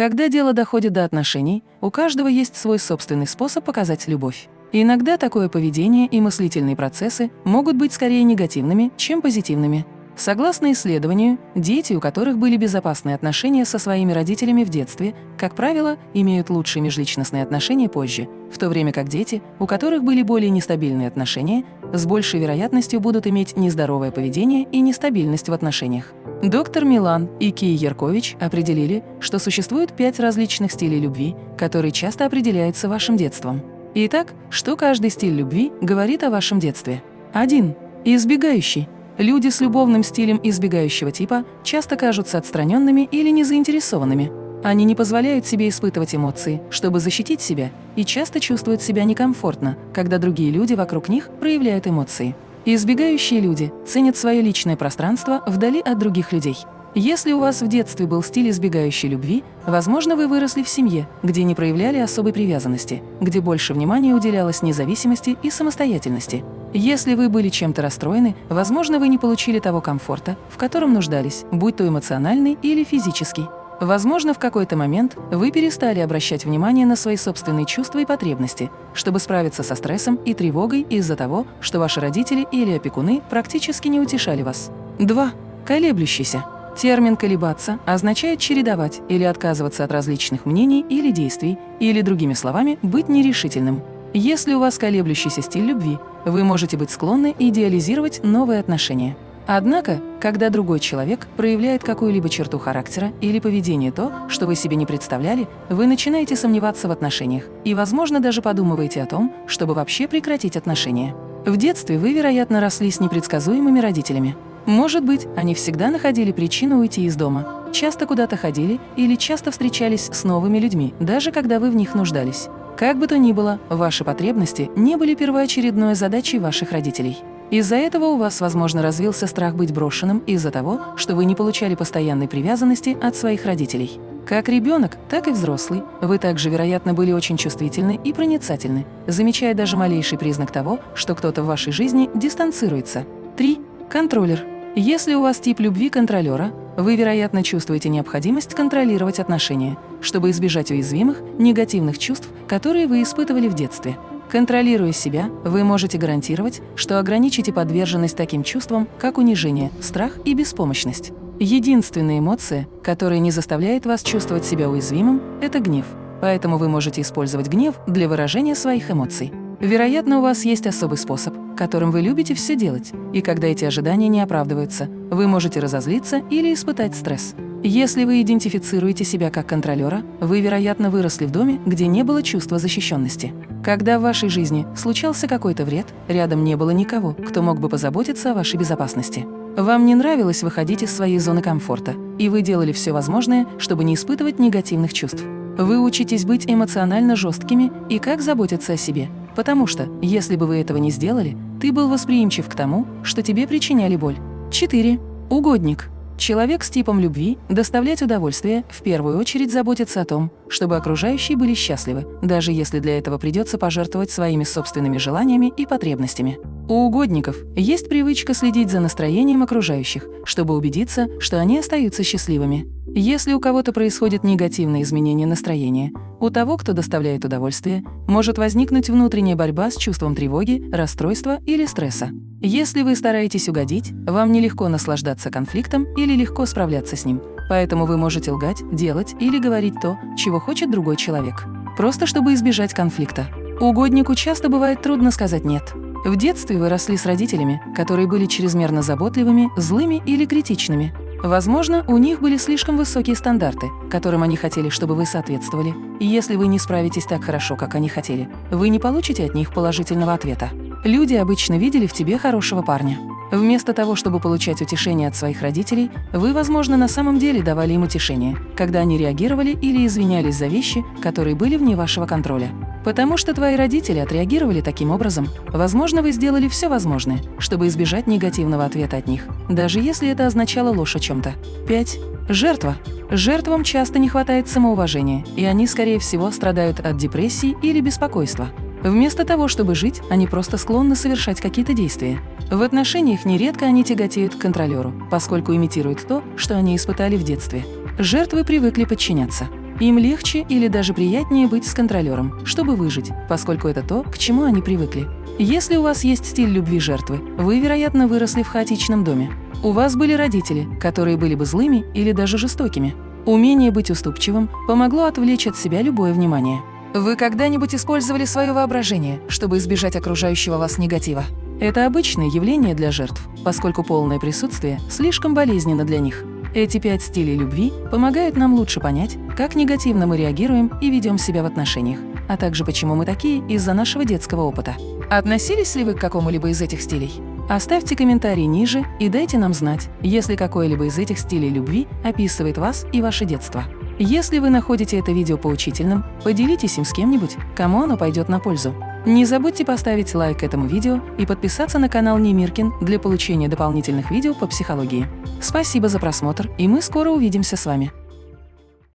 Когда дело доходит до отношений, у каждого есть свой собственный способ показать любовь. Иногда такое поведение и мыслительные процессы могут быть скорее негативными, чем позитивными. Согласно исследованию, дети, у которых были безопасные отношения со своими родителями в детстве, как правило, имеют лучшие межличностные отношения позже, в то время как дети, у которых были более нестабильные отношения, с большей вероятностью будут иметь нездоровое поведение и нестабильность в отношениях. Доктор Милан и Кия Яркович определили, что существует пять различных стилей любви, которые часто определяются вашим детством. Итак, что каждый стиль любви говорит о вашем детстве? 1. Избегающий. Люди с любовным стилем избегающего типа часто кажутся отстраненными или незаинтересованными. Они не позволяют себе испытывать эмоции, чтобы защитить себя, и часто чувствуют себя некомфортно, когда другие люди вокруг них проявляют эмоции. Избегающие люди ценят свое личное пространство вдали от других людей. Если у вас в детстве был стиль избегающей любви, возможно, вы выросли в семье, где не проявляли особой привязанности, где больше внимания уделялось независимости и самостоятельности. Если вы были чем-то расстроены, возможно, вы не получили того комфорта, в котором нуждались, будь то эмоциональный или физический. Возможно, в какой-то момент вы перестали обращать внимание на свои собственные чувства и потребности, чтобы справиться со стрессом и тревогой из-за того, что ваши родители или опекуны практически не утешали вас. 2. Колеблющийся. Термин «колебаться» означает чередовать или отказываться от различных мнений или действий, или, другими словами, быть нерешительным. Если у вас колеблющийся стиль любви, вы можете быть склонны идеализировать новые отношения. Однако, когда другой человек проявляет какую-либо черту характера или поведение то, что вы себе не представляли, вы начинаете сомневаться в отношениях и, возможно, даже подумываете о том, чтобы вообще прекратить отношения. В детстве вы, вероятно, росли с непредсказуемыми родителями. Может быть, они всегда находили причину уйти из дома, часто куда-то ходили или часто встречались с новыми людьми, даже когда вы в них нуждались. Как бы то ни было, ваши потребности не были первоочередной задачей ваших родителей. Из-за этого у вас, возможно, развился страх быть брошенным из-за того, что вы не получали постоянной привязанности от своих родителей. Как ребенок, так и взрослый, вы также, вероятно, были очень чувствительны и проницательны, замечая даже малейший признак того, что кто-то в вашей жизни дистанцируется. 3. Контроллер. Если у вас тип любви контролера, вы, вероятно, чувствуете необходимость контролировать отношения, чтобы избежать уязвимых, негативных чувств, которые вы испытывали в детстве. Контролируя себя, вы можете гарантировать, что ограничите подверженность таким чувствам, как унижение, страх и беспомощность. Единственная эмоция, которая не заставляет вас чувствовать себя уязвимым – это гнев. Поэтому вы можете использовать гнев для выражения своих эмоций. Вероятно, у вас есть особый способ, которым вы любите все делать, и когда эти ожидания не оправдываются, вы можете разозлиться или испытать стресс. Если вы идентифицируете себя как контролера, вы, вероятно, выросли в доме, где не было чувства защищенности. Когда в вашей жизни случался какой-то вред, рядом не было никого, кто мог бы позаботиться о вашей безопасности. Вам не нравилось выходить из своей зоны комфорта, и вы делали все возможное, чтобы не испытывать негативных чувств. Вы учитесь быть эмоционально жесткими и как заботиться о себе, потому что, если бы вы этого не сделали, ты был восприимчив к тому, что тебе причиняли боль. 4. Угодник. Человек с типом любви доставлять удовольствие в первую очередь заботится о том, чтобы окружающие были счастливы, даже если для этого придется пожертвовать своими собственными желаниями и потребностями. У угодников есть привычка следить за настроением окружающих, чтобы убедиться, что они остаются счастливыми. Если у кого-то происходит негативное изменение настроения, у того, кто доставляет удовольствие, может возникнуть внутренняя борьба с чувством тревоги, расстройства или стресса. Если вы стараетесь угодить, вам нелегко наслаждаться конфликтом или легко справляться с ним. Поэтому вы можете лгать, делать или говорить то, чего хочет другой человек. Просто чтобы избежать конфликта. Угоднику часто бывает трудно сказать «нет». В детстве вы росли с родителями, которые были чрезмерно заботливыми, злыми или критичными. Возможно, у них были слишком высокие стандарты, которым они хотели, чтобы вы соответствовали. И если вы не справитесь так хорошо, как они хотели, вы не получите от них положительного ответа. Люди обычно видели в тебе хорошего парня. Вместо того, чтобы получать утешение от своих родителей, вы, возможно, на самом деле давали им утешение, когда они реагировали или извинялись за вещи, которые были вне вашего контроля. Потому что твои родители отреагировали таким образом, возможно, вы сделали все возможное, чтобы избежать негативного ответа от них, даже если это означало ложь о чем-то. 5. Жертва. Жертвам часто не хватает самоуважения, и они, скорее всего, страдают от депрессии или беспокойства. Вместо того, чтобы жить, они просто склонны совершать какие-то действия. В отношениях нередко они тяготеют к контролеру, поскольку имитируют то, что они испытали в детстве. Жертвы привыкли подчиняться. Им легче или даже приятнее быть с контролером, чтобы выжить, поскольку это то, к чему они привыкли. Если у вас есть стиль любви жертвы, вы, вероятно, выросли в хаотичном доме. У вас были родители, которые были бы злыми или даже жестокими. Умение быть уступчивым помогло отвлечь от себя любое внимание. Вы когда-нибудь использовали свое воображение, чтобы избежать окружающего вас негатива? Это обычное явление для жертв, поскольку полное присутствие слишком болезненно для них. Эти пять стилей любви помогают нам лучше понять, как негативно мы реагируем и ведем себя в отношениях, а также почему мы такие из-за нашего детского опыта. Относились ли вы к какому-либо из этих стилей? Оставьте комментарий ниже и дайте нам знать, если какой-либо из этих стилей любви описывает вас и ваше детство. Если вы находите это видео поучительным, поделитесь им с кем-нибудь, кому оно пойдет на пользу. Не забудьте поставить лайк этому видео и подписаться на канал Немиркин для получения дополнительных видео по психологии. Спасибо за просмотр, и мы скоро увидимся с вами.